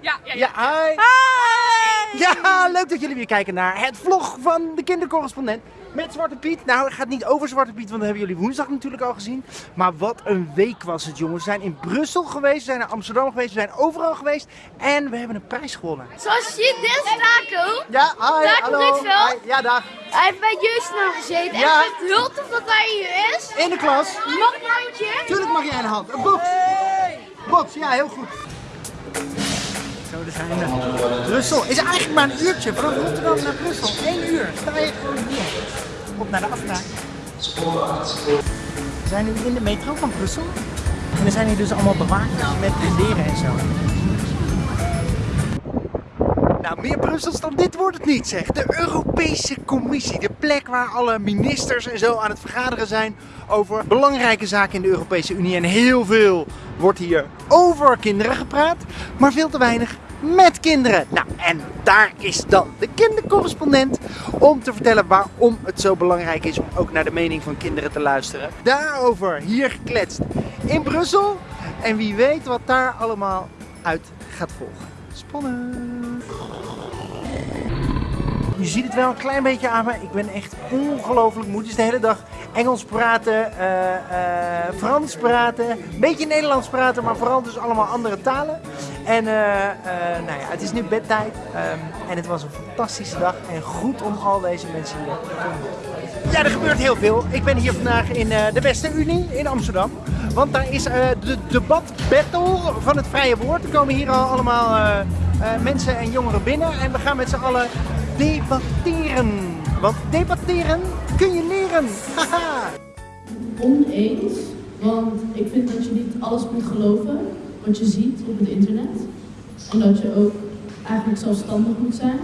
Ja? Ja, ja, Ja, hi. Ja, leuk dat jullie weer kijken naar het vlog van de kindercorrespondent met Zwarte Piet. Nou, het gaat niet over Zwarte Piet, want dat hebben jullie woensdag natuurlijk al gezien. Maar wat een week was het, jongens. We zijn in Brussel geweest, we zijn naar Amsterdam geweest, we zijn overal geweest. En we hebben een prijs gewonnen. Zoals je ziet, dit is Taco. Ja, hi, Taco hallo. Hi, Ja, dag. Hij heeft bij Jeugdnaam gezeten. Ja. En het heel tof dat hij hier is. In de klas. Mag ik een handje? Tuurlijk mag jij een hand. Een box. Box, ja, heel goed. Daar zijn we. Brussel is eigenlijk maar een uurtje. Van Rotterdam naar Brussel. Eén uur. Sta je gewoon hier. Op naar de afspraak. We zijn nu in de metro van Brussel. En er zijn hier dus allemaal bewakers met leren en zo. Nou, meer Brussels dan dit wordt het niet, zeg. De Europese Commissie, de plek waar alle ministers en zo aan het vergaderen zijn over belangrijke zaken in de Europese Unie. En heel veel wordt hier over kinderen gepraat, maar veel te weinig met kinderen. Nou, en daar is dan de kindercorrespondent om te vertellen waarom het zo belangrijk is om ook naar de mening van kinderen te luisteren. Daarover hier gekletst in Brussel. En wie weet wat daar allemaal uit gaat volgen. Spannend! Je ziet het wel een klein beetje aan me. Ik ben echt ongelooflijk moe. Is de hele dag Engels praten, eh, eh, Frans praten, een beetje Nederlands praten, maar vooral dus allemaal andere talen. En eh, eh, nou ja, het is nu bedtijd ehm, en het was een fantastische dag en goed om al deze mensen hier te ontmoeten. Ja, er gebeurt heel veel. Ik ben hier vandaag in eh, de Beste Unie in Amsterdam. Want daar is eh, de debatbattle van het vrije woord. Er komen hier al allemaal eh, eh, mensen en jongeren binnen en we gaan met z'n allen debatteren. Want debatteren kun je leren. Haha. oneens. Want ik vind dat je niet alles moet geloven wat je ziet op het internet. En dat je ook eigenlijk zelfstandig moet zijn.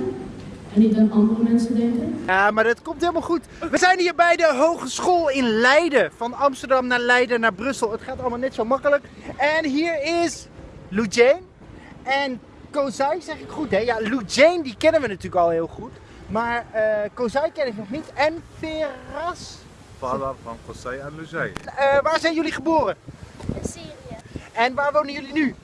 En niet aan andere mensen denken. Ja, maar dat komt helemaal goed. We zijn hier bij de Hogeschool in Leiden. Van Amsterdam naar Leiden naar Brussel. Het gaat allemaal net zo makkelijk. En hier is Lou Jane. En Kozai, zeg ik goed hè? Ja, Lou Jane die kennen we natuurlijk al heel goed. Maar eh Kozai ken ik nog niet. En Veras. Vader van José en Luzij. Eh, waar zijn jullie geboren? En waar wonen jullie nu?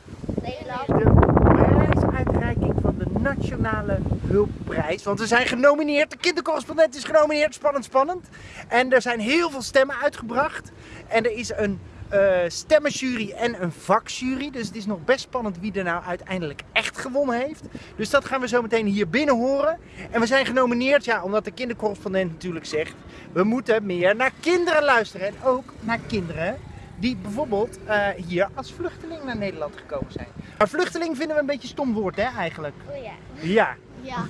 Nederland. de prijsuitreiking van de Nationale Hulpprijs. Want we zijn genomineerd, de kindercorrespondent is genomineerd, spannend, spannend. En er zijn heel veel stemmen uitgebracht. En er is een eh, stemmenjury en een vakjury. Dus het is nog best spannend wie er nou uiteindelijk echt gewonnen heeft. Dus dat gaan we zo meteen hier binnen horen. En we zijn genomineerd, ja, omdat de kindercorrespondent natuurlijk zegt... we moeten meer naar kinderen luisteren. En ook naar kinderen die bijvoorbeeld eh, hier als vluchteling naar Nederland gekomen zijn. Maar vluchteling vinden we een beetje een stom woord, hè, eigenlijk? Oh ja. Ja. Ja.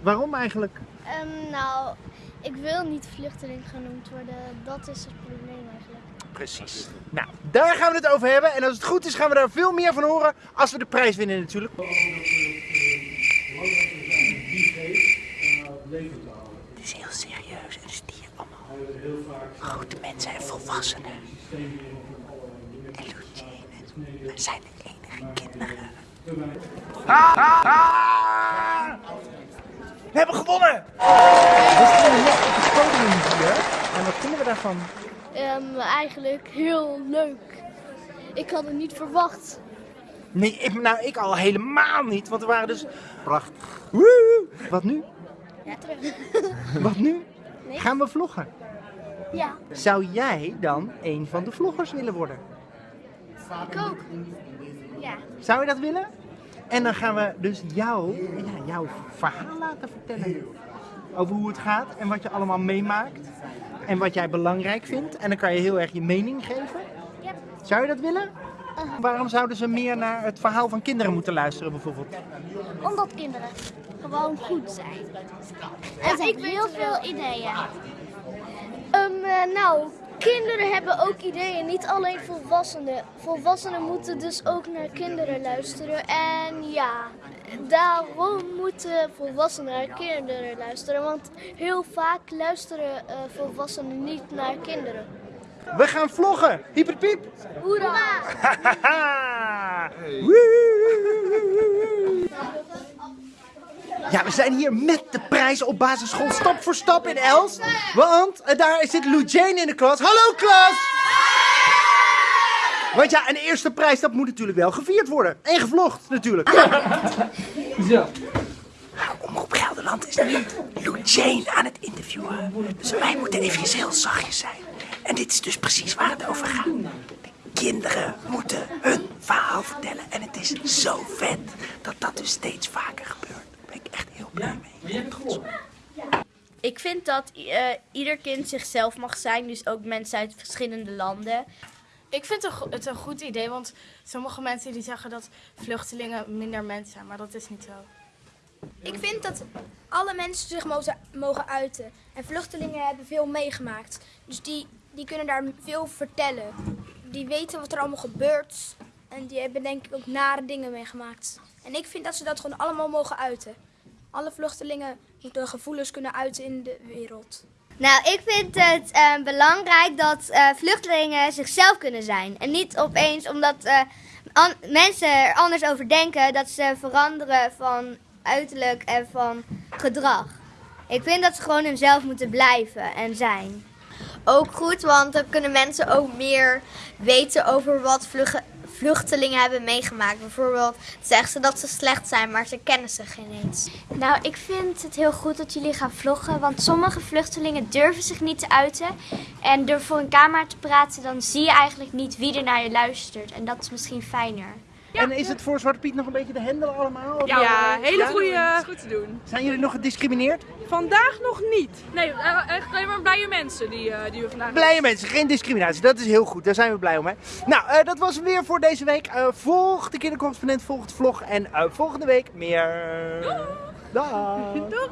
Waarom eigenlijk? Ehm, nou, ik wil niet vluchteling genoemd worden. Dat is het probleem eigenlijk. Precies. Nou, daar gaan we het over hebben. En als het goed is, gaan we daar veel meer van horen als we de prijs winnen natuurlijk. Het is heel serieus en er zitten hier allemaal grote mensen en volwassenen. We zijn de enige kinderen. Ah, ah, ah! We hebben gewonnen! We staan net op het podium hier. En wat vinden we daarvan? Ehm, eigenlijk heel leuk. Ik had het niet verwacht. Nee, ik, nou ik al helemaal niet, want we waren dus prachtig. Woe! Wat nu? Ja, terug. Wat nu? Nee. Gaan we vloggen? Ja, Zou jij dan een van de vloggers willen worden? Ik ook. Ja. Zou je dat willen? En dan gaan we dus jou, ja, jouw verhaal laten vertellen. Over hoe het gaat en wat je allemaal meemaakt. En wat jij belangrijk vindt. En dan kan je heel erg je mening geven. Ja. Zou je dat willen? Waarom zouden ze meer naar het verhaal van kinderen moeten luisteren bijvoorbeeld? Omdat kinderen gewoon goed zijn. En ze hebben heel veel ideeën. Ehm, eh, nou, kinderen hebben ook ideeën, niet alleen volwassenen. Volwassenen moeten dus ook naar kinderen luisteren. En ja, daarom moeten volwassenen naar kinderen luisteren. Want heel vaak luisteren eh, volwassenen niet naar kinderen. We gaan vloggen! Hyperpiep! Hoera! Haha! Woe! Ja, we zijn hier met de prijs op basisschool stap voor stap in Elst. Want eh, daar zit Lou Jane in de klas. Hallo klas! Want ja, een eerste prijs, dat moet natuurlijk wel gevierd worden. En gevlogd, natuurlijk. Zo. Omroep Gelderland is nu Lou Jane aan het interviewen. Dus wij moeten even heel zachtjes zijn. En dit is dus precies waar het over gaat. De kinderen moeten hun verhaal vertellen. En het is zo vet dat dat dus steeds vaker gebeurt. Blij mee. Op. Ik vind dat eh, ieder kind zichzelf mag zijn, dus ook mensen uit verschillende landen. Ik vind het een go- het een goed idee, want sommige mensen die zeggen dat vluchtelingen minder mensen zijn, maar dat is niet zo. Ik vind dat alle mensen zich mogen, mogen uiten. En vluchtelingen hebben veel meegemaakt. Dus die, die kunnen daar veel vertellen. Die weten wat er allemaal gebeurt. En die hebben denk ik ook nare dingen meegemaakt. En ik vind dat ze dat gewoon allemaal mogen uiten. Alle vluchtelingen moeten gevoelens kunnen uiten in de wereld. Nou, ik vind het eh, belangrijk dat eh, vluchtelingen zichzelf kunnen zijn. En niet opeens omdat eh, mensen er anders over denken dat ze veranderen van uiterlijk en van gedrag. Ik vind dat ze gewoon hunzelf moeten blijven en zijn. Ook goed, want dan kunnen mensen ook meer weten over wat vlugge- vluchtelingen hebben meegemaakt. Bijvoorbeeld zeggen ze dat ze slecht zijn, maar ze kennen ze geen eens. Nou, ik vind het heel goed dat jullie gaan vloggen, want sommige vluchtelingen durven zich niet te uiten. En door voor een camera te praten, dan zie je eigenlijk niet wie er naar je luistert. En dat is misschien fijner. En is het voor Zwarte Piet nog een beetje de hendel allemaal? Ja, hele ja? goede. Is goed te doen. Zijn jullie nog gediscrimineerd? Vandaag nog niet. Nee, echt alleen maar blije mensen die, eh, die we vandaag Blije mensen, geen discriminatie. Dat is heel goed. Daar zijn we blij om. Hè? Nou, eh, dat was hem weer voor deze week. Eh, volg de kindercorrespondent, volg het vlog. En eh, volgende week meer. Dag. Doeg!